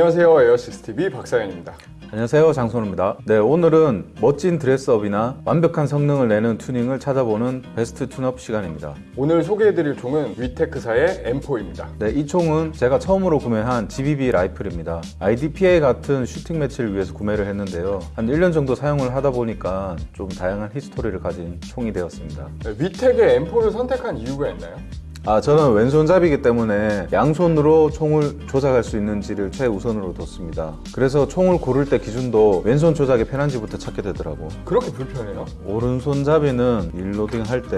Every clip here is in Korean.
안녕하세요. 에어시스TV 박상현입니다. 안녕하세요. 장선우입니다. 네 오늘은 멋진 dress up이나 완벽한 성능을 내는 튜닝을 찾아보는 best tune-up 시간입니다. 오늘 소개해드릴 총은 WE-Tech사의 M4입니다. 네, 이 총은 제가 처음으로 구매한 GBB 라이플입니다. IDPA 같은 shooting match를 위해서 구매를 했는데요. 한 1년 정도 사용을 하다 보니까 좀 다양한 history를 가진 총이 되었습니다. 네, 위텍의 M4를 선택한 이유가 있나요? 아 저는 왼손잡이기 때문에 양손으로 총을 조작할 수 있는지를 최우선으로 뒀습니다. 그래서 총을 고를 때 기준도 왼손 조작이 편한지부터 찾게 되더라고. 그렇게 불편해요? 오른손잡이는 일로딩 할 때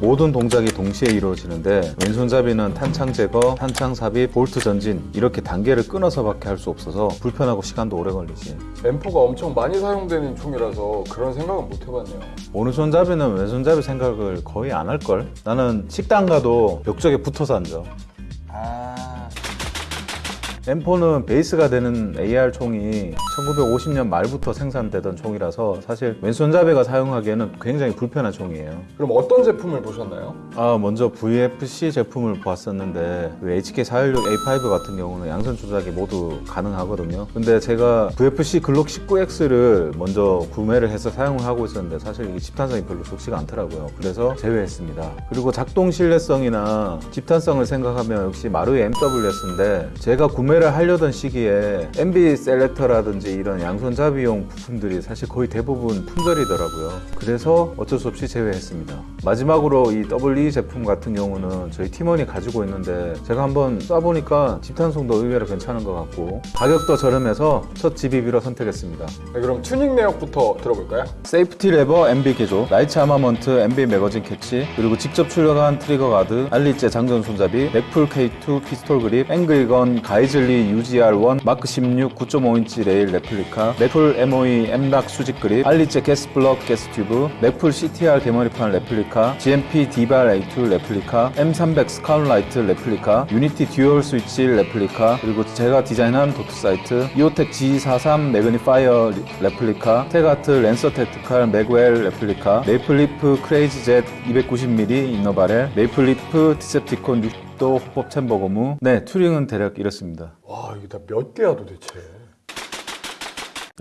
모든 동작이 동시에 이루어지는데 왼손잡이는 탄창 제거, 탄창 삽입, 볼트 전진 이렇게 단계를 끊어서 밖에 할 수 없어서 불편하고 시간도 오래 걸리지. M4가 엄청 많이 사용되는 총이라서 그런 생각은 못 해봤네요. 오른손잡이는 왼손잡이 생각을 거의 안 할걸? 나는 식당 가도 벽쪽에 붙어서 앉아. 아... M4는 베이스가 되는 AR 총이 1950년 말부터 생산되던 총이라서 사실 왼손잡이가 사용하기에는 굉장히 불편한 총이에요. 그럼 어떤 제품을 보셨나요? 아 먼저 VFC 제품을 보았었는데 그 HK416A5 같은 경우는 양손 조작이 모두 가능하거든요. 근데 제가 VFC 글록 19X를 먼저 구매를 해서 사용을 하고 있었는데 사실 이게 집탄성이 별로 좋지가 않더라고요. 그래서 제외했습니다. 그리고 작동 신뢰성이나 집탄성을 생각하면 역시 마루의 MWS인데 제가 구매 를 하려던 시기에 MB 셀렉터라든지 이런 양손잡이용 부품들이 사실 거의 대부분 품절이더라고요. 그래서 어쩔 수 없이 제외했습니다. 마지막으로 이 WE 제품 같은 경우는 저희 팀원이 가지고 있는데 제가 한번 쏴보니까 집탄성도 의외로 괜찮은 것 같고 가격도 저렴해서 첫 GBB로 선택했습니다. 네, 그럼 튜닝 내역부터 들어볼까요? 세이프티 레버 MB 개조, 라이츠 아마먼트 MB 매거진 캐치, 그리고 직접 출력한 트리거 가드, 알리제 장전 손잡이, 맥풀 K2 피스톨 그립, 앵글건 가이즐 리 UGR1, 마크 16 9.5인치 레일 레플리카, 맥풀 MOE M락 수직 그립, 알리제 게스 블럭 게스 튜브, 맥풀 CTR 개머리판 레플리카, GMP 디발 A2 레플리카, M300 스카운라이트 레플리카, 유니티 dual switch replica, 그리고 제가 디자인한 dot sight, EOTech G43 magnifier replica, 테가트 Lancer Tactical magwell replica, Maple Leaf Crazy Jet 290mm inner barrel, Maple Leaf Decepticon 60도 hop-up chamber 고무. 네, 튜닝은 대략 이렇습니다. 와 이게 다 몇 개야 도대체 네,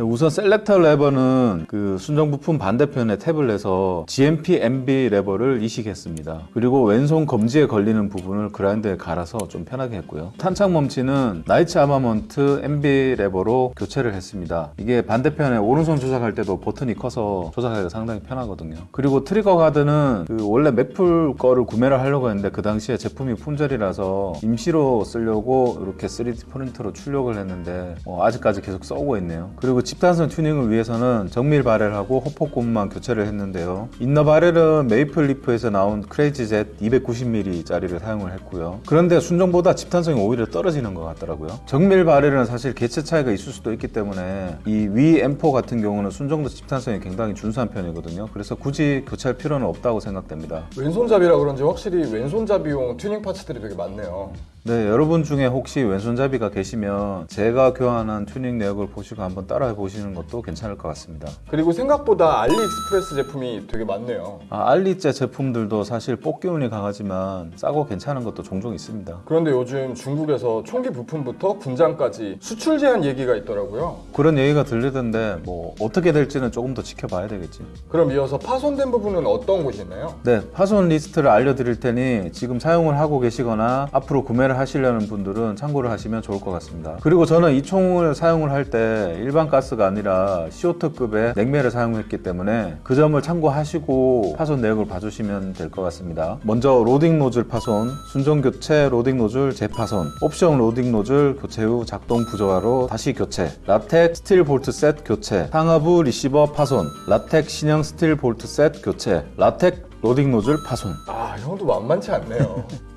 우선 selector lever는 그 순정 부품 탭을 내서 GMP MB 레버를 이식했습니다. 그리고 왼손 검지에 걸리는 부분을 그라인더에 갈아서 좀 편하게 했고요. 탄창 멈치는 나이츠 아마먼트 MB 레버로 교체를 했습니다. 이게 반대편에 오른손 조작할 때도 버튼이 커서 조작하기가 상당히 편하거든요. 그리고 trigger guard는 그 원래 Magpul 거를 구매를 하려고 했는데 그 당시에 제품이 품절이라서 임시로 쓰려고 이렇게 3D 프린터로 출력을 했는데 어, 아직까지 계속 써오고 있네요. 그리고 집탄성 튜닝을 위해서는 정밀 barrel하고 hop-up 고무만 교체를 했는데요. inner barrel은 Maple Leaf에서 나온 Crazy Jet 290mm 짜리를 사용을 했고요. 그런데 순정보다 집탄성이 오히려 떨어지는 것 같더라고요. 정밀 barrel은 사실 개체 차이가 있을 수도 있기 때문에 이 WE M4 같은 경우는 순정도 집탄성이 굉장히 준수한 편이거든요. 그래서 굳이 교체할 필요는 없다고 생각됩니다. 왼손잡이라 그런지 확실히 왼손잡이용 튜닝 parts들이 되게 많네요 네, 여러분 중에 혹시 왼손잡이가 계시면 제가 교환한 튜닝 내역을 보시고 한번 따라해 보시는 것도 괜찮을 것 같습니다. 그리고 생각보다 AliExpress 제품이 되게 많네요 아, 알리제 제품들도 사실 뽑기운이 강하지만 싸고 괜찮은 것도 종종 있습니다. 그런데 요즘 중국에서 총기 부품부터 군장까지 수출 제한 얘기가 있더라고요 그런 얘기가 들리던데 뭐 어떻게 될지는 조금 더 지켜봐야 되겠지. 그럼 이어서 파손된 부분은 어떤 곳이 있나요? 네, 파손 리스트를 알려드릴 테니 지금 사용을 하고 계시거나 앞으로 구매를 하시려는 분들은 참고를 하시면 좋을 것 같습니다. 그리고 저는 이 총을 사용을 할 때 일반 가스가 아니라 CO2급의 냉매를 사용했기 때문에 그 점을 참고하시고 파손 내역을 봐주시면 될 것 같습니다. 먼저 loading nozzle 파손, 순정 교체 loading nozzle 재파손, 옵션 loading nozzle 교체 후 작동 부조화로 다시 교체, RA-Tech steel bolt set 교체, 상하부 리시버 파손, RA-Tech 신형 steel bolt set 교체, RA-Tech loading nozzle 파손. 아 형도 만만치 않네요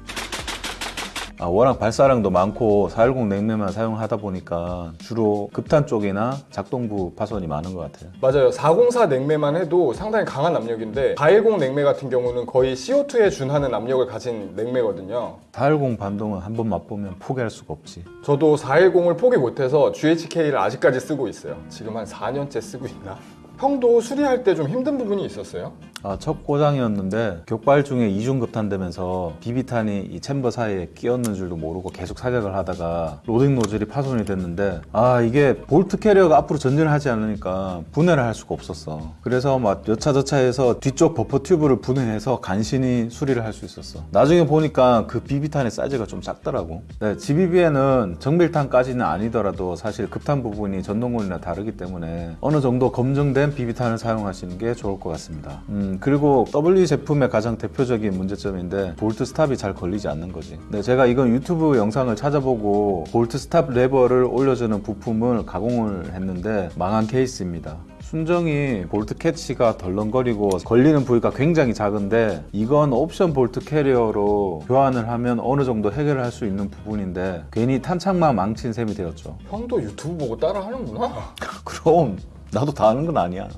아, 워낙 발사량도 많고 410 냉매만 사용하다 보니까 주로 급탄 쪽이나 작동부 파손이 많은 것 같아요. 맞아요 404 냉매만 해도 상당히 강한 압력인데 410 냉매 같은 경우는 거의 CO2에 준하는 압력을 가진 냉매거든요 410 반동은 한 번 맛보면 포기할 수가 없지. 저도 410을 포기 못해서 GHK를 아직까지 쓰고 있어요 지금 한 4년째 쓰고 있나? 형도 수리할 때 좀 힘든 부분이 있었어요? 아, 첫 고장이었는데 격발 중에 이중 급탄되면서 비비탄이 이 chamber 사이에 끼었는 줄도 모르고 계속 사격을 하다가 loading nozzle이 파손이 됐는데 아 이게 bolt carrier가 앞으로 전진을 하지 않으니까 분해를 할 수가 없었어. 그래서 막 여차저차 해서 뒤쪽 buffer tube를 분해해서 간신히 수리를 할 수 있었어. 나중에 보니까 그 비비탄의 사이즈가 좀 작더라고. 네, GBB에는 정밀탄까지는 아니더라도 사실 급탄 부분이 전동건이랑 다르기 때문에 어느 정도 검증된 비비탄을 사용하시는 게 좋을 것 같습니다. 음, 그리고 WE 제품의 가장 대표적인 문제점인데 bolt stop이 잘 걸리지 않는 거지. 네, 제가 이건 유튜브 영상을 찾아보고 bolt stop lever를 올려주는 부품을 가공을 했는데 망한 케이스입니다. 순정이 bolt catch가 덜렁거리고 걸리는 부위가 굉장히 작은데 이건 옵션 bolt carrier로 교환을 하면 어느 정도 해결을 할수 있는 부분인데 괜히 탄창만 망친 셈이 되었죠. 형도 유튜브 보고 따라 하는구나. 그럼 나도 다 하는 건 아니야.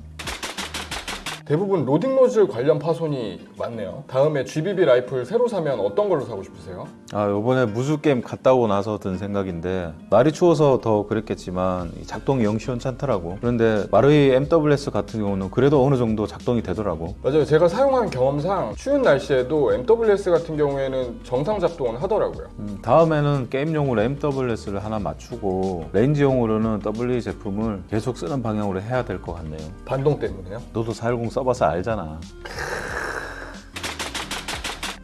대부분 loading nozzle 관련 파손이 많네요. 다음에 GBB 라이플 새로 사면 어떤 걸로 사고 싶으세요? 아 요번에 무술 게임 갔다 오고 나서 든 생각인데 날이 추워서 더 그랬겠지만 이 작동이 영 시원찮더라고 그런데 마루이 MWS 같은 경우는 그래도 어느 정도 작동이 되더라고 맞아요. 제가 사용한 경험상 추운 날씨에도 MWS 같은 경우에는 정상 작동을 하더라고요. 음, 다음에는 게임용으로 MWS를 하나 맞추고 range용으로는 W 제품을 계속 쓰는 방향으로 해야 될 것 같네요 반동 때문에요. 너도 410 써봐서 알잖아.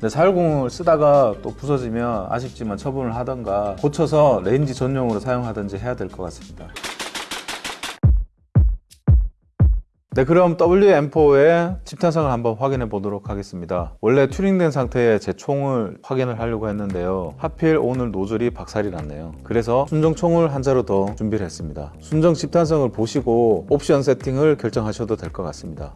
근데 410을 쓰다가 또 부서지면 아쉽지만 처분을 하던가 고쳐서 range 전용으로 사용하든지 해야 될 것 같습니다 네 그럼 WM4의 집탄성을 한번 확인해 보도록 하겠습니다. 원래 튜닝된 상태의 제 총을 확인을 하려고 했는데요. 하필 오늘 노즐이 박살이 났네요. 그래서 순정 총을 한 자루 더 준비를 했습니다. 순정 집탄성을 보시고 옵션 세팅을 결정하셔도 될 것 같습니다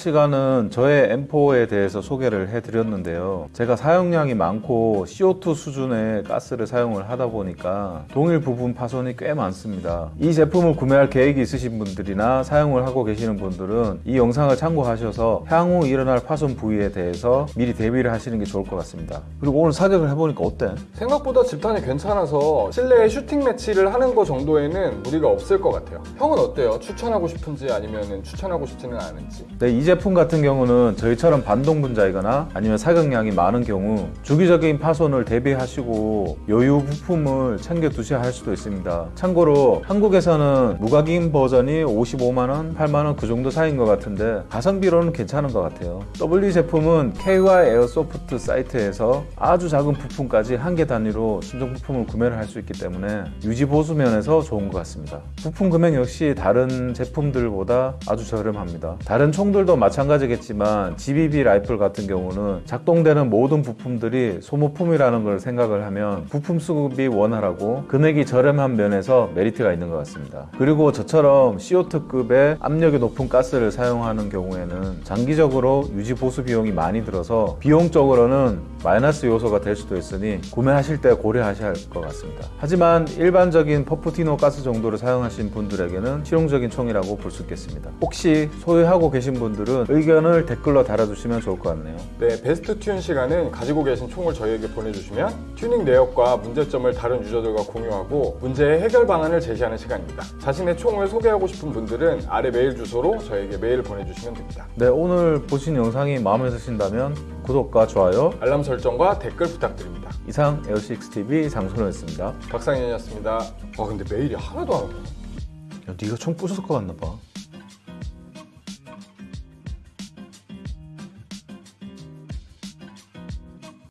시간은 저의 M4에 대해서 소개를 해드렸는데요. 제가 사용량이 많고 CO2 수준의 가스를 사용을 하다 보니까 동일 부분 파손이 꽤 많습니다. 이 제품을 구매할 계획이 있으신 분들이나 사용을 하고 계시는 분들은 이 영상을 참고하셔서 향후 일어날 파손 부위에 대해서 미리 대비를 하시는 게 좋을 것 같습니다. 그리고 오늘 사격을 해보니까 어때? 생각보다 집탄이 괜찮아서 실내에 슈팅 매치를 하는 거 정도에는 무리가 없을 것 같아요. 형은 어때요? 추천하고 싶은지 아니면 추천하고 싶지는 않은지? 네, 이 제품 같은 경우는 저희처럼 반동 분자이거나 아니면 사격량이 많은 경우 주기적인 파손을 대비하시고 여유 부품을 챙겨 두셔야 할 수도 있습니다. 참고로 한국에서는 무각인 버전이 55만원, 8만원 그 정도 사이인 것 같은데 가성비로는 괜찮은 것 같아요. W 제품은 KY 에어소프트 사이트에서 아주 작은 부품까지 한 개 단위로 순정 부품을 구매를 할 수 있기 때문에 유지 보수 면에서 좋은 것 같습니다. 부품 금액 역시 다른 제품들보다 아주 저렴합니다. 다른 총들도 마찬가지겠지만 GBB 라이플 같은 경우는 작동되는 모든 부품들이 소모품이라는 걸 생각을 하면 부품 수급이 원활하고 금액이 저렴한 면에서 메리트가 있는 것 같습니다. 그리고 저처럼 CO2급의 압력이 높은 가스를 사용하는 경우에는 장기적으로 유지 보수 비용이 많이 들어서 비용적으로는 마이너스 요소가 될 수도 있으니 구매하실 때 고려하셔야 할 것 같습니다. 하지만 일반적인 퍼프디노 가스 정도를 사용하신 분들에게는 실용적인 총이라고 볼 수 있겠습니다. 혹시 소유하고 계신 분들은 의견을 댓글로 달아주시면 좋을 것 같네요. 네, best tune 시간은 가지고 계신 총을 저희에게 보내주시면 튜닝 내역과 문제점을 다른 유저들과 공유하고 문제의 해결 방안을 제시하는 시간입니다. 자신의 총을 소개하고 싶은 분들은 아래 메일 주소로 저에게 메일 보내주시면 됩니다. 네, 오늘 보신 영상이 마음에 드신다면 구독과 좋아요, 알람 설정과 댓글 부탁드립니다. 이상 에어식스TV 장소로였습니다. 박상현이었습니다. 와 근데 메일이 하나도 안 오네. 야, 네가 총 부술 것 같나 봐.